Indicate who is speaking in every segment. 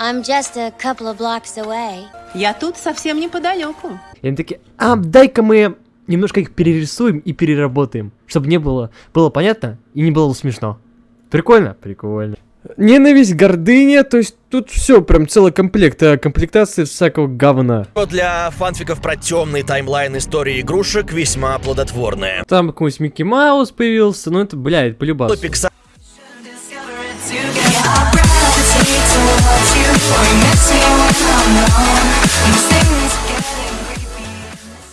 Speaker 1: I'm just a couple of blocks away.
Speaker 2: Я тут совсем неподалеку.
Speaker 3: И они такие, а дай-ка мы немножко их перерисуем и переработаем, чтобы не было, было понятно и не было смешно. Прикольно? Прикольно. Ненависть, гордыня, то есть тут все, прям целый комплект, а, комплектации всякого говна.
Speaker 4: Для фанфиков про темный таймлайн истории игрушек весьма плодотворная.
Speaker 3: Там какой-нибудь Микки Маус появился, ну это, блядь, полюбас.
Speaker 4: Pixar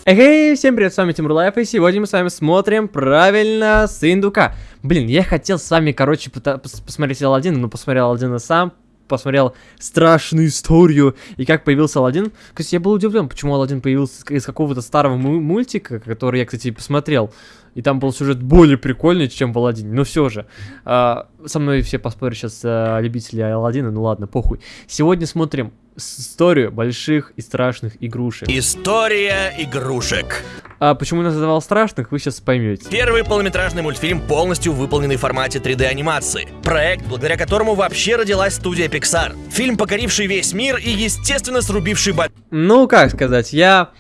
Speaker 3: Эй, всем привет, с вами Тимур Лайф, и сегодня мы с вами смотрим правильно с индука. Блин, я хотел с вами, короче, пос посмотреть Алладин, но посмотрел Алладина сам, посмотрел страшную историю и как появился Алладин. Кстати, я был удивлен, почему Алладин появился из какого-то старого мультика, который я, кстати, посмотрел. И там был сюжет более прикольный, чем в Алладине. Но все же, э, со мной все поспорят сейчас э, любители Алладина, ну ладно, похуй. Сегодня смотрим историю больших и страшных игрушек.
Speaker 4: История игрушек.
Speaker 3: А почему я называл страшных, вы сейчас поймете.
Speaker 4: Первый полнометражный мультфильм, полностью выполненный в формате 3D анимации. Проект, благодаря которому вообще родилась студия Pixar. Фильм, покоривший весь мир и, естественно, срубивший... Бо...
Speaker 3: Ну, как сказать, я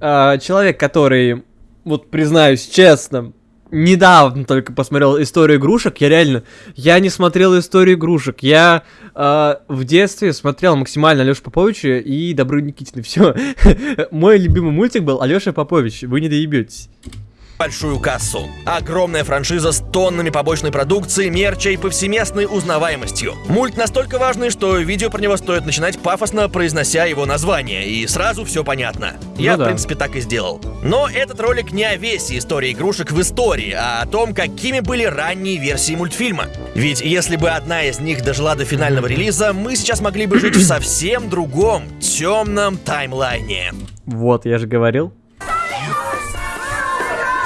Speaker 3: э, человек, который, вот признаюсь честно, недавно только посмотрел историю игрушек. Я реально, я не смотрел историю игрушек. Я э, в детстве смотрел максимально Алешу Поповича и Добру Никитина. Все. Мой любимый мультик был Алеша Попович. Вы не доебетесь
Speaker 4: большую кассу. Огромная франшиза с тоннами побочной продукции, мерча и повсеместной узнаваемостью. Мульт настолько важный, что видео про него стоит начинать пафосно, произнося его название, и сразу все понятно. Я, ну, в принципе, так и сделал. Но этот ролик не о весе истории игрушек в истории, а о том, какими были ранние версии мультфильма. Ведь если бы одна из них дожила до финального релиза, мы сейчас могли бы жить в совсем другом, темном таймлайне.
Speaker 3: Вот, я же говорил.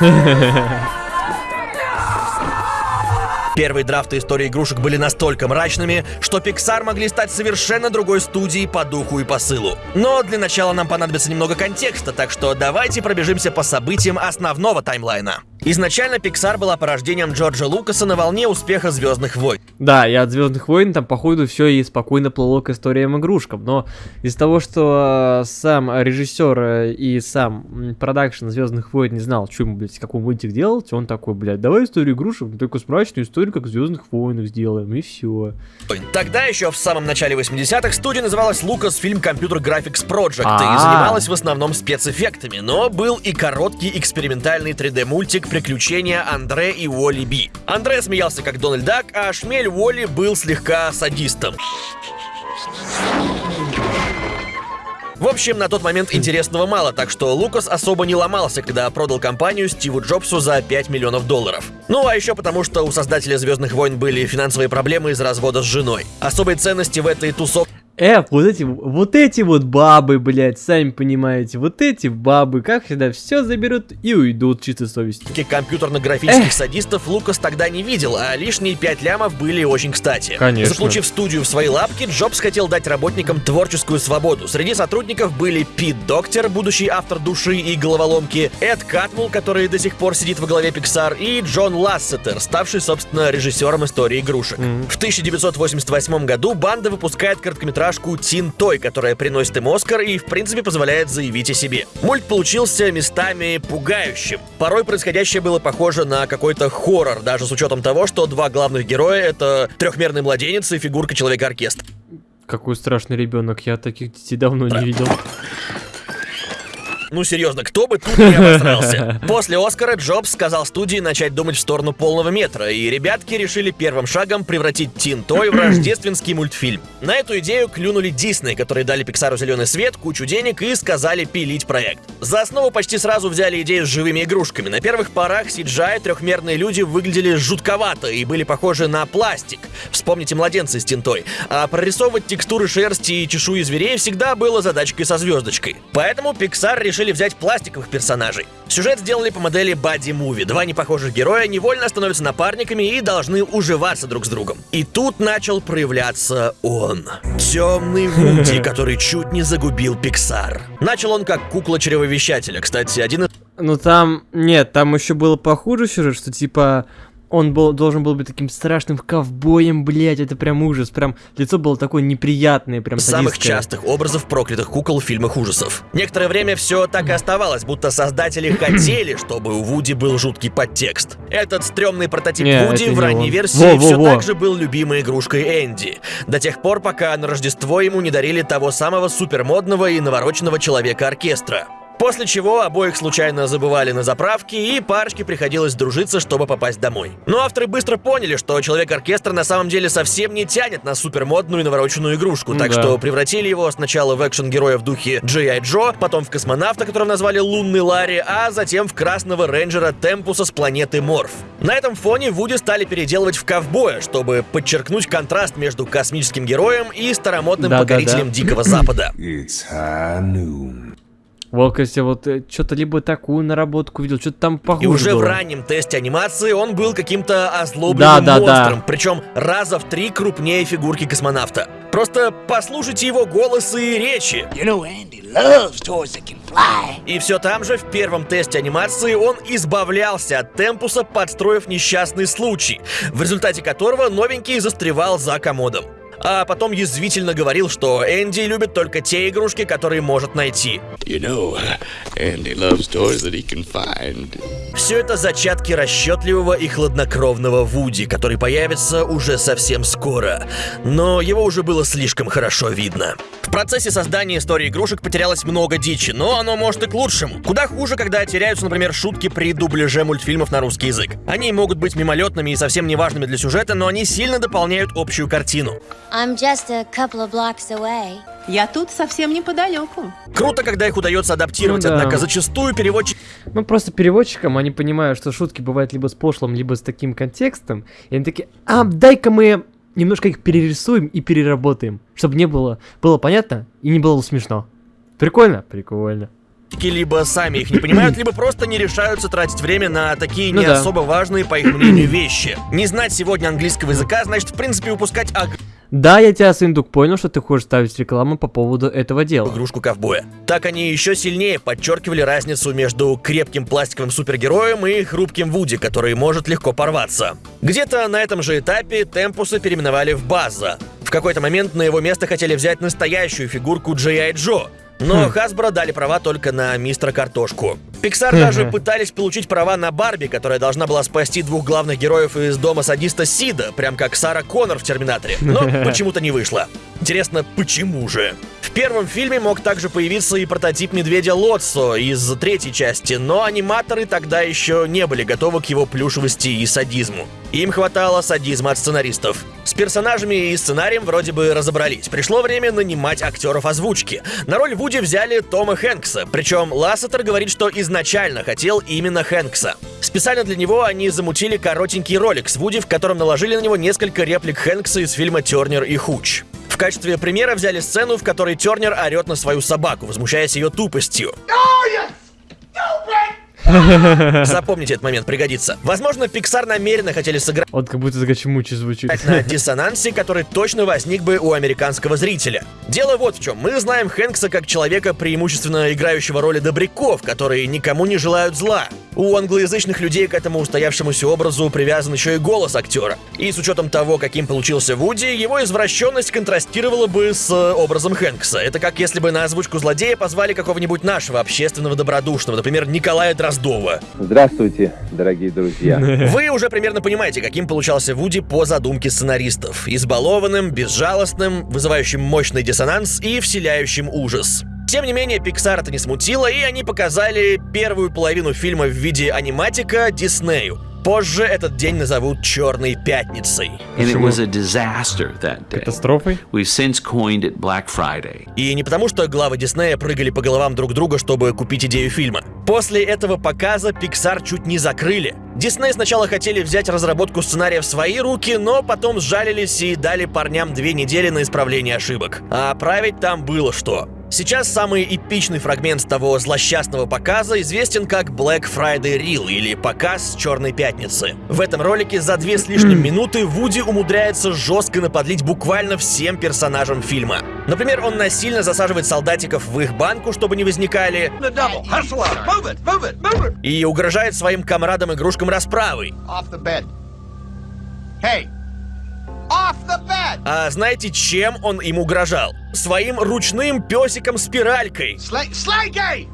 Speaker 4: Первые драфты истории игрушек были настолько мрачными, что Pixar могли стать совершенно другой студией по духу и посылу. Но для начала нам понадобится немного контекста, так что давайте пробежимся по событиям основного таймлайна. Изначально Pixar была порождением Джорджа Лукаса на волне успеха Звездных войн.
Speaker 3: Да, и от Звездных войн там, походу, все и спокойно плыло к историям игрушкам. Но из-за того, что э, сам режиссер э, и сам продакшн Звездных войн не знал, что ему, блядь, какой мультик делать, он такой, блядь, давай историю игрушек, только мрачную историю, как в Звездных войнах сделаем, и все.
Speaker 4: Тогда еще в самом начале 80-х студия называлась Lucasfilm Computer Graphics Project и занималась в основном спецэффектами, но был и короткий экспериментальный 3D-мультик приключения Андре и Уолли Би. Андре смеялся как Дональд Дак, а шмель Уолли был слегка садистом. В общем, на тот момент интересного мало, так что Лукас особо не ломался, когда продал компанию Стиву Джобсу за 5 миллионов долларов. Ну а еще потому, что у создателя Звездных войн были финансовые проблемы из развода с женой. Особой ценности в этой тусовке
Speaker 3: Э, вот эти, вот эти вот бабы, блядь, сами понимаете, вот эти бабы, как всегда, все заберут и уйдут чисто совестью.
Speaker 4: Компьютерно-графических Эх. садистов Лукас тогда не видел, а лишние 5 лямов были очень кстати.
Speaker 3: Конечно.
Speaker 4: Заполучив студию в свои лапки, Джобс хотел дать работникам творческую свободу. Среди сотрудников были Пит Доктор, будущий автор души и головоломки, Эд Катмул, который до сих пор сидит во главе Pixar, и Джон Лассетер, ставший, собственно, режиссером истории игрушек. Mm. В 1988 году банда выпускает короткометражный короткометражку Тин Той, которая приносит им Оскар и, в принципе, позволяет заявить о себе. Мульт получился местами пугающим. Порой происходящее было похоже на какой-то хоррор, даже с учетом того, что два главных героя — это трехмерный младенец и фигурка Человека-оркестра.
Speaker 3: Какой страшный ребенок, я таких детей давно не видел.
Speaker 4: Ну серьезно, кто бы тут не обосрался? После Оскара Джобс сказал студии начать думать в сторону полного метра, и ребятки решили первым шагом превратить Тин Той в рождественский мультфильм. На эту идею клюнули Дисней, которые дали Пиксару зеленый свет, кучу денег и сказали пилить проект. За основу почти сразу взяли идею с живыми игрушками. На первых порах CGI трехмерные люди выглядели жутковато и были похожи на пластик. Вспомните младенца с тинтой. А прорисовывать текстуры шерсти и чешуи зверей всегда было задачкой со звездочкой. Поэтому Pixar решили решили взять пластиковых персонажей. Сюжет сделали по модели Buddy Movie. Два непохожих героя невольно становятся напарниками и должны уживаться друг с другом. И тут начал проявляться он. Темный Вуди, который чуть не загубил Пиксар. Начал он как кукла чревовещателя. Кстати, один из...
Speaker 3: Ну там, нет, там еще было похуже сюжет, что типа он был, должен был быть таким страшным ковбоем, блядь, это прям ужас, прям лицо было такое неприятное, прям
Speaker 4: самых
Speaker 3: садистское.
Speaker 4: частых образов проклятых кукол в фильмах ужасов. Некоторое время все так и оставалось, будто создатели хотели, чтобы у Вуди был жуткий подтекст. Этот стрёмный прототип
Speaker 3: Не,
Speaker 4: Вуди в ранней
Speaker 3: он.
Speaker 4: версии
Speaker 3: Во, во,
Speaker 4: все
Speaker 3: во.
Speaker 4: так же был любимой игрушкой Энди. До тех пор, пока на Рождество ему не дарили того самого супермодного и навороченного человека-оркестра. После чего обоих случайно забывали на заправке, и парочке приходилось дружиться, чтобы попасть домой. Но авторы быстро поняли, что Человек-оркестр на самом деле совсем не тянет на супермодную и навороченную игрушку, так
Speaker 3: да.
Speaker 4: что превратили его сначала в экшен-героя в духе G.I. Джо, потом в космонавта, которого назвали Лунный Ларри, а затем в красного рейнджера Темпуса с планеты Морф. На этом фоне Вуди стали переделывать в ковбоя, чтобы подчеркнуть контраст между космическим героем и старомодным
Speaker 3: Да-да-да.
Speaker 4: покорителем Дикого Запада.
Speaker 5: High noon.
Speaker 3: Вот, вот что-то либо такую наработку видел, что-то там похоже
Speaker 4: И уже в
Speaker 3: было.
Speaker 4: раннем тесте анимации он был каким-то озлобленным
Speaker 3: Да, да, да.
Speaker 4: монстром, причем раза в три крупнее фигурки космонавта. Просто послушайте его голос и речи.
Speaker 6: You know, Andy loves toys that can fly.
Speaker 4: И все там же, в первом тесте анимации, он избавлялся от темпуса, подстроив несчастный случай, в результате которого новенький застревал за комодом. А потом язвительно говорил, что Энди любит только те игрушки, которые может найти.
Speaker 7: You know, Andy loves toys that he can find.
Speaker 4: Все это зачатки расчетливого и хладнокровного Вуди, который появится уже совсем скоро. Но его уже было слишком хорошо видно. В процессе создания истории игрушек потерялось много дичи, но оно может и к лучшему. Куда хуже, когда теряются, например, шутки при дубляже мультфильмов на русский язык. Они могут быть мимолетными и совсем неважными для сюжета, но они сильно дополняют общую картину.
Speaker 1: I'm just a couple of blocks away.
Speaker 2: Я тут совсем неподалеку.
Speaker 4: Круто, когда их удается адаптировать,
Speaker 3: Ну да.
Speaker 4: однако зачастую переводчики
Speaker 3: Ну, просто переводчикам, они понимают, что шутки бывают либо с пошлым, либо с таким контекстом. И они такие, а, дай-ка мы немножко их перерисуем и переработаем, чтобы не было, было понятно и не было смешно. Прикольно? Прикольно.
Speaker 4: либо сами их не понимают, либо просто не решаются тратить время на такие
Speaker 3: Ну
Speaker 4: не
Speaker 3: да.
Speaker 4: особо важные, по их мнению, вещи. Не знать сегодня английского языка, значит, в принципе, упускать
Speaker 3: Да, я тебя, Сындук, понял, что ты хочешь ставить рекламу по поводу этого дела.
Speaker 4: игрушку ковбоя. Так они еще сильнее подчеркивали разницу между крепким пластиковым супергероем и хрупким Вуди, который может легко порваться. Где-то на этом же этапе Темпуса переименовали в База. В какой-то момент на его место хотели взять настоящую фигурку G.I. Джо, но Хасбро дали права только на мистера Картошку. Пиксар даже пытались получить права на Барби, которая должна была спасти двух главных героев из дома садиста Сида, прям как Сара Коннор в Терминаторе. Но почему-то не вышло. Интересно, почему же? Первом фильме мог также появиться и прототип медведя Лотсо из третьей части, но аниматоры тогда еще не были готовы к его плюшевости и садизму. Им хватало садизма от сценаристов. С персонажами и сценарием вроде бы разобрались. Пришло время нанимать актеров озвучки. На роль Вуди взяли Тома Хэнкса, причем Лассетер говорит, что изначально хотел именно Хэнкса. Специально для него они замутили коротенький ролик с Вуди, в котором наложили на него несколько реплик Хэнкса из фильма «Тернер и Хуч». Качестве примера взяли сцену, в которой Тернер орет на свою собаку, возмущаясь ее тупостью. Запомните этот момент, пригодится. Возможно, Pixar намеренно хотели сыграть
Speaker 3: Вот как будто с Гачимучи звучит.
Speaker 4: на диссонансе, который точно возник бы у американского зрителя. Дело вот в чем. Мы знаем Хэнкса как человека, преимущественно играющего роли добряков, которые никому не желают зла. У англоязычных людей к этому устоявшемуся образу привязан еще и голос актера. И с учетом того, каким получился Вуди, его извращенность контрастировала бы с э, образом Хэнкса. Это как если бы на озвучку злодея позвали какого-нибудь нашего общественного добродушного, например, Николая Дроздова.
Speaker 8: Здравствуйте, дорогие друзья.
Speaker 4: Вы уже примерно понимаете, каким получался Вуди по задумке сценаристов. Избалованным, безжалостным, вызывающим мощный диссонанс и вселяющим ужас. Тем не менее, Pixar это не смутило, и они показали первую половину фильма в виде аниматика Диснею. Позже этот день назовут Черной Пятницей.
Speaker 3: Катастрофой?
Speaker 4: И не потому, что главы Диснея прыгали по головам друг друга, чтобы купить идею фильма. После этого показа Pixar чуть не закрыли. Дисней сначала хотели взять разработку сценария в свои руки, но потом сжалились и дали парням две недели на исправление ошибок. А править там было что. Сейчас самый эпичный фрагмент того злосчастного показа известен как Black Friday Reel или показ Черной Пятницы. В этом ролике за две с лишним минуты Вуди умудряется жестко наподлить буквально всем персонажам фильма. Например, он насильно засаживает солдатиков в их банку, чтобы не возникали,
Speaker 6: The double. Hustle up. Move it, move it, move it.
Speaker 4: и угрожает своим комрадам-игрушкам расправой.
Speaker 6: Hey!
Speaker 4: А знаете, чем он им угрожал? Своим ручным песиком-спиралькой.
Speaker 6: Slay, Slaygate!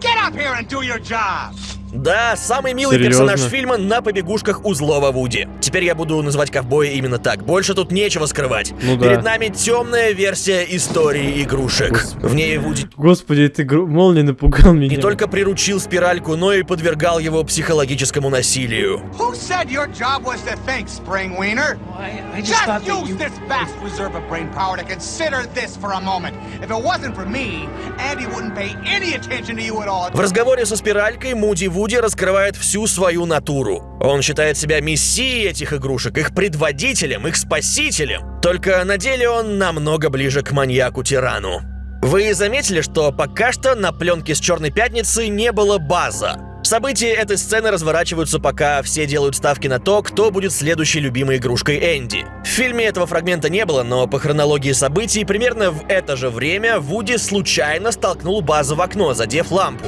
Speaker 6: Get up here and do your job!
Speaker 4: Да, самый милый
Speaker 3: Серьезно?
Speaker 4: персонаж фильма на побегушках у злого Вуди. Теперь я буду называть ковбоя именно так. Больше тут нечего скрывать.
Speaker 3: Ну да.
Speaker 4: Перед нами темная версия истории игрушек.
Speaker 3: Господи.
Speaker 4: В ней Вуди
Speaker 3: Господи, ты гру- молния напугал меня.
Speaker 4: не только приручил спиральку, но и подвергал его психологическому насилию.
Speaker 6: Who said your job was to think, Spring Wiener?
Speaker 9: I, I just
Speaker 6: Just use
Speaker 9: you...
Speaker 6: this vast reserve of brain power to consider this for a moment. If it wasn't for me, Andy wouldn't pay any attention to you at all.
Speaker 4: В разговоре со спиралькой Муди Вуди раскрывает всю свою натуру. Он считает себя мессией этих игрушек, их предводителем, их спасителем. Только на деле он намного ближе к маньяку-тирану. Вы заметили, что пока что на пленке с Черной Пятницы не было база? События этой сцены разворачиваются, пока все делают ставки на то, кто будет следующей любимой игрушкой Энди. В фильме этого фрагмента не было, но по хронологии событий примерно в это же время Вуди случайно столкнул базу в окно, задев лампу.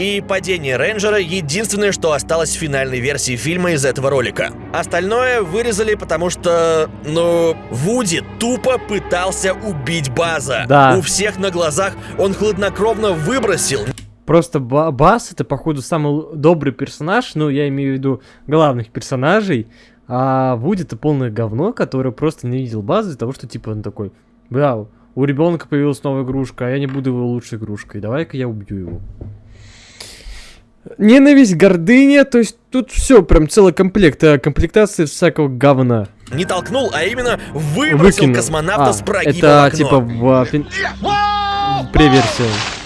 Speaker 4: И падение рейнджера — единственное, что осталось в финальной версии фильма из этого ролика. Остальное вырезали, потому что, ну, Вуди тупо пытался убить База.
Speaker 3: Да.
Speaker 4: У всех на глазах он хладнокровно выбросил
Speaker 3: Просто Ба- Бас это, походу, самый добрый персонаж, ну, я имею в виду главных персонажей, а Вуди это полное говно, которое просто не видел базы из-за того, что, типа, он такой, бля, у ребенка появилась новая игрушка, а я не буду его лучшей игрушкой, давай-ка я убью его. Ненависть, гордыня, то есть тут все, прям целый комплект, а, комплектация всякого говна.
Speaker 4: не толкнул, а именно выбросил
Speaker 3: Выкинул.
Speaker 4: космонавта
Speaker 3: А,
Speaker 4: с прогиба в
Speaker 3: Это, типа, в, преверсии.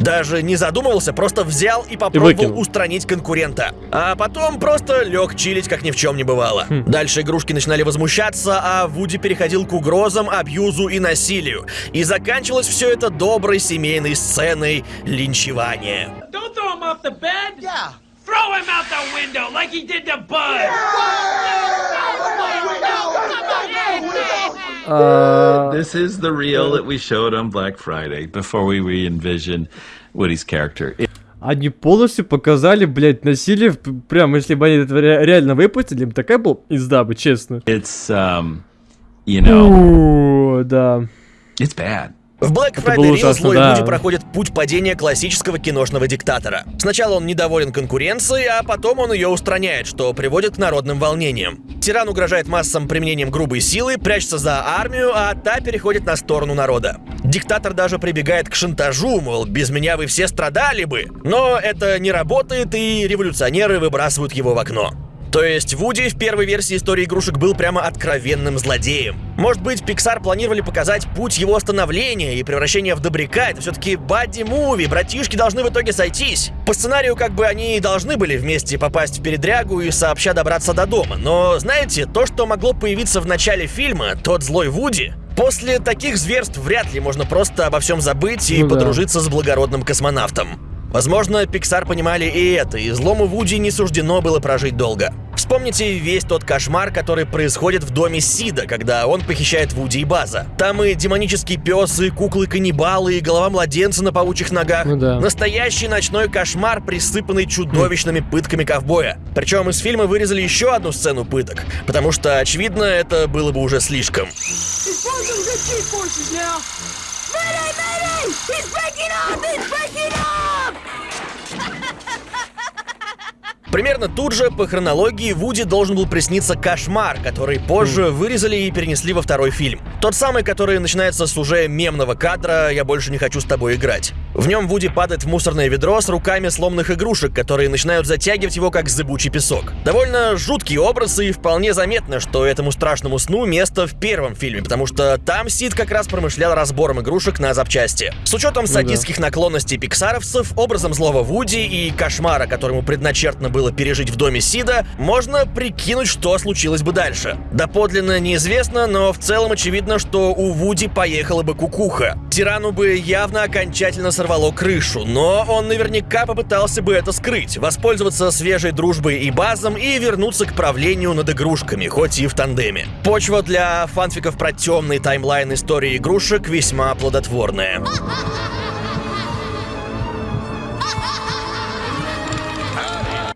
Speaker 4: Даже не задумывался, просто взял и попробовал
Speaker 3: выкинул.
Speaker 4: устранить конкурента. А потом просто лег чилить, как ни в чем не бывало.
Speaker 3: Хм.
Speaker 4: Дальше игрушки начинали возмущаться, а Вуди переходил к угрозам, абьюзу и насилию. И заканчивалось все это доброй семейной сценой линчевания.
Speaker 9: Don't throw him off the bed!
Speaker 6: Yeah.
Speaker 9: Throw him out the window like he did to Bud!
Speaker 3: А,
Speaker 10: This is the reel that we showed on Black Friday before we re-envisioned Woody's character. It-
Speaker 3: Они полностью показали, блядь, насилие, прям, если бы они это ре- реально выпустили, им такая была пизда бы, честно.
Speaker 10: It's, um, you know,
Speaker 3: О, да.
Speaker 10: it's bad.
Speaker 4: В Black Friday
Speaker 3: ужасно,
Speaker 4: злой
Speaker 3: да.
Speaker 4: Вуди проходит путь падения классического киношного диктатора. Сначала он недоволен конкуренцией, а потом он ее устраняет, что приводит к народным волнениям. Тиран угрожает массам применением грубой силы, прячется за армию, а та переходит на сторону народа. Диктатор даже прибегает к шантажу, мол, без меня вы все страдали бы. Но это не работает, и революционеры выбрасывают его в окно. То есть Вуди в первой версии истории игрушек был прямо откровенным злодеем. Может быть, Pixar планировали показать путь его становления и превращения в добряка. Это все-таки бадди-муви, братишки должны в итоге сойтись. По сценарию как бы они и должны были вместе попасть в передрягу и сообща добраться до дома. Но знаете, то, что могло появиться в начале фильма, тот злой Вуди, После таких зверств вряд ли можно просто обо всем забыть и
Speaker 3: Ну да.
Speaker 4: подружиться с благородным космонавтом. Возможно, Pixar понимали и это, и злому Вуди не суждено было прожить долго. Вспомните весь тот кошмар, который происходит в доме Сида, когда он похищает Вуди и База. Там и демонический пес, и куклы-каннибалы, и голова младенца на паучьих ногах.
Speaker 3: Ну да.
Speaker 4: Настоящий ночной кошмар, присыпанный чудовищными пытками ковбоя. Причем из фильма вырезали еще одну сцену пыток, потому что, очевидно, это было бы уже слишком.
Speaker 1: Mayday! Mayday! He's breaking up! He's breaking up!
Speaker 4: Примерно тут же, по хронологии, Вуди должен был присниться кошмар, который позже вырезали и перенесли во второй фильм. Тот самый, который начинается с уже мемного кадра «Я больше не хочу с тобой играть». В нем Вуди падает в мусорное ведро с руками сломанных игрушек, которые начинают затягивать его как зыбучий песок. Довольно жуткий образ и вполне заметно, что этому страшному сну место в первом фильме, потому что там Сид как раз промышлял разбором игрушек на запчасти. С учетом садистских наклонностей пиксаровцев, образом злого Вуди и кошмара, которому предначертано было пережить в доме Сида, можно прикинуть, что случилось бы дальше. Доподлинно неизвестно, но в целом очевидно, что у Вуди поехала бы кукуха. Тирану бы явно окончательно сорвало крышу, но он наверняка попытался бы это скрыть, воспользоваться свежей дружбой и базом и вернуться к правлению над игрушками, хоть и в тандеме. Почва для фанфиков про темный таймлайн истории игрушек весьма плодотворная.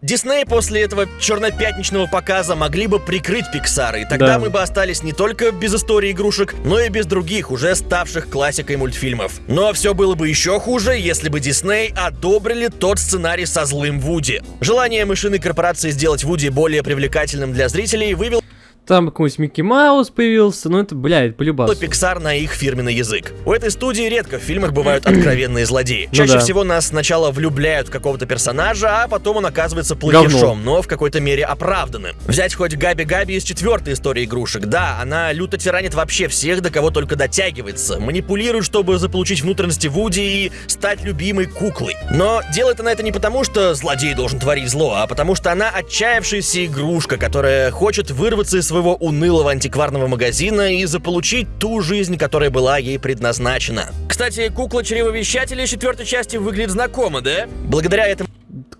Speaker 4: Дисней после этого чернопятничного показа могли бы прикрыть Пиксар, и тогда
Speaker 3: Да.
Speaker 4: мы бы остались не только без истории игрушек, но и без других, уже ставших классикой мультфильмов. Но все было бы еще хуже, если бы Дисней одобрили тот сценарий со злым Вуди. Желание мышиной корпорации сделать Вуди более привлекательным для зрителей вывело
Speaker 3: Там какой-нибудь Микки Маус появился, ну это, блядь, полюбас.
Speaker 4: Pixar на их фирменный язык. У этой студии редко в фильмах бывают откровенные злодеи.
Speaker 3: Ну
Speaker 4: Чаще
Speaker 3: да.
Speaker 4: всего нас сначала влюбляют в какого-то персонажа, а потом он оказывается плохишом, но в какой-то мере оправданным. Взять хоть Габи Габи из четвертой истории игрушек. Да, она люто тиранит вообще всех, до кого только дотягивается. Манипулирует, чтобы заполучить внутренности Вуди и стать любимой куклой. Но делает она это не потому, что злодей должен творить зло, а потому что она отчаявшаяся игрушка, которая хочет вырваться из своего унылого антикварного магазина и заполучить ту жизнь, которая была ей предназначена. Кстати, кукла чревовещателя из четвертой части выглядит знакомо, да? Благодаря этому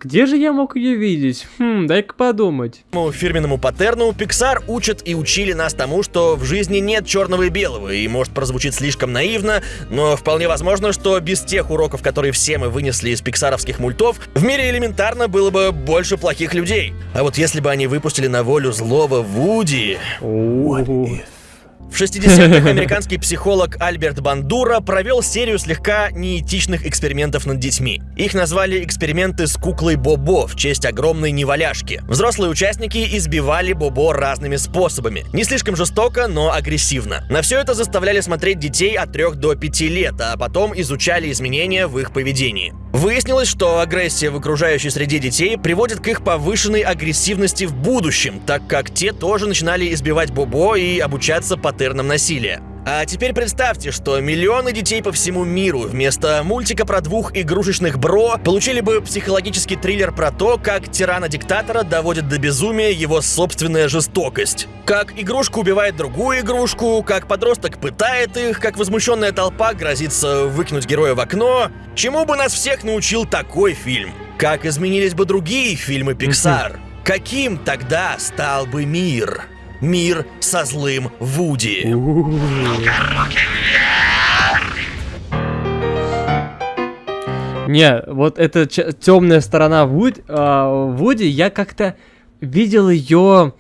Speaker 3: Где же я мог ее видеть? Хм, дай-ка подумать.
Speaker 4: По фирменному паттерну Pixar учат и учили нас тому, что в жизни нет черного и белого, и может прозвучит слишком наивно, но вполне возможно, что без тех уроков, которые все мы вынесли из пиксаровских мультов, в мире элементарно было бы больше плохих людей. А вот если бы они выпустили на волю злого Вуди... В 60-х американский психолог Альберт Бандура провел серию слегка неэтичных экспериментов над детьми. Их назвали эксперименты с куклой Бобо в честь огромной неваляшки. Взрослые участники избивали Бобо разными способами. Не слишком жестоко, но агрессивно. На все это заставляли смотреть детей от 3 до 5 лет, а потом изучали изменения в их поведении. Выяснилось, что агрессия в окружающей среде детей приводит к их повышенной агрессивности в будущем, так как те тоже начинали избивать Бобо и обучаться паттернам насилия. А теперь представьте, что миллионы детей по всему миру вместо мультика про двух игрушечных бро получили бы психологический триллер про то, как тирана-диктатора доводит до безумия его собственная жестокость. Как игрушка убивает другую игрушку, как подросток пытает их, как возмущенная толпа грозится выкинуть героя в окно. Чему бы нас всех научил такой фильм? Как изменились бы другие фильмы Pixar? Каким тогда стал бы мир? Мир со злым Вуди.
Speaker 3: Не, вот эта темная сторона Вуд, а, Вуди, я как-то видел ее,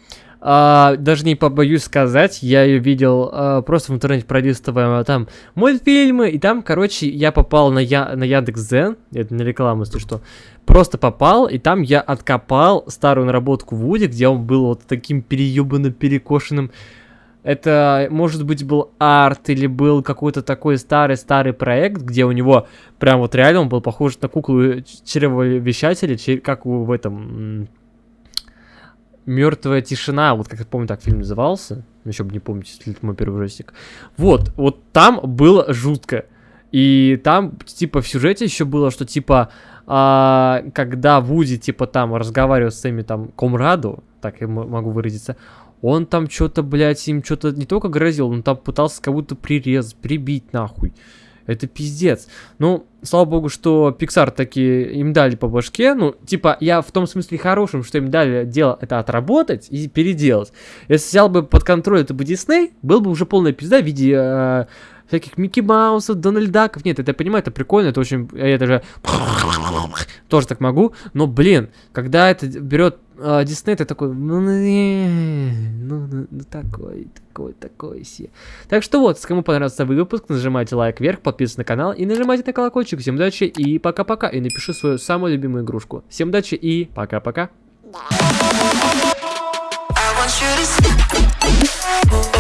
Speaker 3: а, даже не побоюсь сказать, я ее видел а, просто в интернете пролистывая там мультфильмы, и там, короче, я попал на, я, на Яндекс.Зен, это не реклама, если что, просто попал, и там я откопал старую наработку Вуди, где он был вот таким переебанным, перекошенным, это, может быть, был арт или был какой-то такой старый-старый проект, где у него прям вот реально он был похож на куклу чревовещателя, чер- как в этом Мертвая тишина, вот как я помню, так фильм назывался, еще бы не помните, если это мой первый ужастик. Вот, вот там было жутко. И там, типа, в сюжете еще было, что, типа, а, когда Вуди, типа, там разговаривал с своими, там, комраду, так я могу выразиться, он там что-то, блядь, им что-то не только грозил, он там пытался будто прирезать, прибить нахуй. Это пиздец. Ну, слава богу, что Pixar таки им дали по башке. Ну, типа, я в том смысле хорошим, что им дали дело это отработать и переделать. Если взял бы под контроль это бы Дисней, был бы уже полная пизда в виде э, всяких Микки Маусов, Дональд Даков. Нет, это я понимаю, это прикольно, это очень... Я даже тоже так могу. Но, блин, когда это берет э, Дисней, ты такой... Ну, ну, ну, ну, ну, такой, такой, такой се. Так что вот, кому понравился выпуск, нажимайте лайк вверх, подписывайтесь на канал и нажимайте на колокольчик. Всем удачи и пока-пока. И напиши свою самую любимую игрушку. Всем удачи и пока-пока.
Speaker 11: I want you to